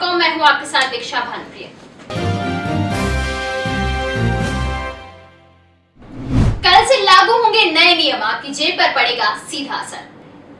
मैं हूँ आपके साथ दीक्षा भानुप्रिया कल से लागू होंगे नए नियम, आपकी जेब पर पड़ेगा सीधा असर।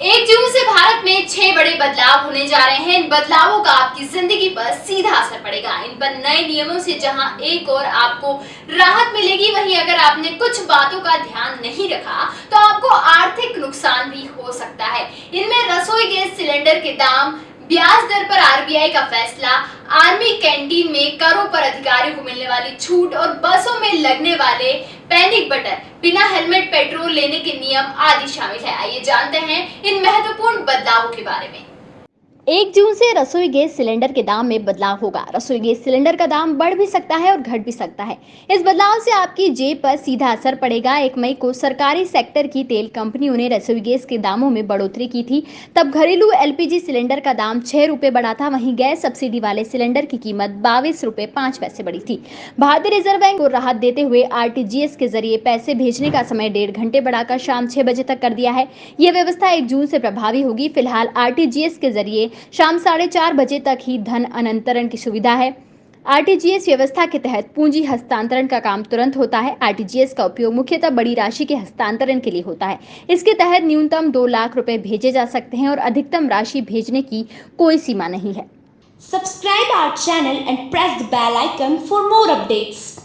एक जून से भारत में छह बड़े बदलाव होने जा रहे हैं। इन बदलावों का आपकी ज़िंदगी पर सीधा असर पड़ेगा। इन पर नए नियमों से जहाँ एक और आपको राहत मिलेगी, वहीं अगर आपने कुछ बातों का ध्यान नहीं रखा तो आपको आर्थिक नुकसान भी हो सकता है। इनमें रसोई गैस सिलेंडर के दाम ब्याज दर पर आरबीआई का फैसला, आर्मी कैंटीन में करों पर अधिकारियों को मिलने वाली छूट और बसों में लगने वाले पैनिक बटन बिना हेलमेट, पेट्रोल लेने के नियम आदि शामिल है। आइए जानते हैं इन महत्वपूर्ण बदलावों के बारे में। एक जून से रसोई गैस सिलेंडर के दाम में बदलाव होगा। रसोई गैस सिलेंडर का दाम बढ़ भी सकता है और घट भी सकता है। इस बदलाव से आपकी जेब पर सीधा असर पड़ेगा। एक मई को सरकारी सेक्टर की तेल कंपनियों ने रसोई गैस के दामों में बढ़ोतरी की थी। तब घरेलू एलपीजी सिलेंडर का दाम छह रुपए बढ़ा था। वहीं गैस सब्सिडी वाले सिलेंडर की कीमत बाईस रुपए पाँच पैसे बढ़ी थी। भारतीय रिज़र्व बैंक को राहत देते हुए आर के ज़रिए पैसे भेजने का समय डेढ़ घंटे बढ़ाकर शाम छह बजे तक कर दिया है। यह व्यवस्था एक जून से प्रभावी होगी। फ़िलहाल आर के ज़रिए शाम साढ़े चार बजे तक ही धन अनंतरण की सुविधा है। आरटीजीएस व्यवस्था के तहत पूंजी हस्तांतरण का काम तुरंत होता है। आरटीजीएस का उपयोग मुख्यतः बड़ी राशि के हस्तांतरण के लिए होता है। इसके तहत न्यूनतम दो लाख रुपए भेजे जा सकते हैं और अधिकतम राशि भेजने की कोई सीमा नहीं है। Subscribe our channel and press the bell icon for more updates.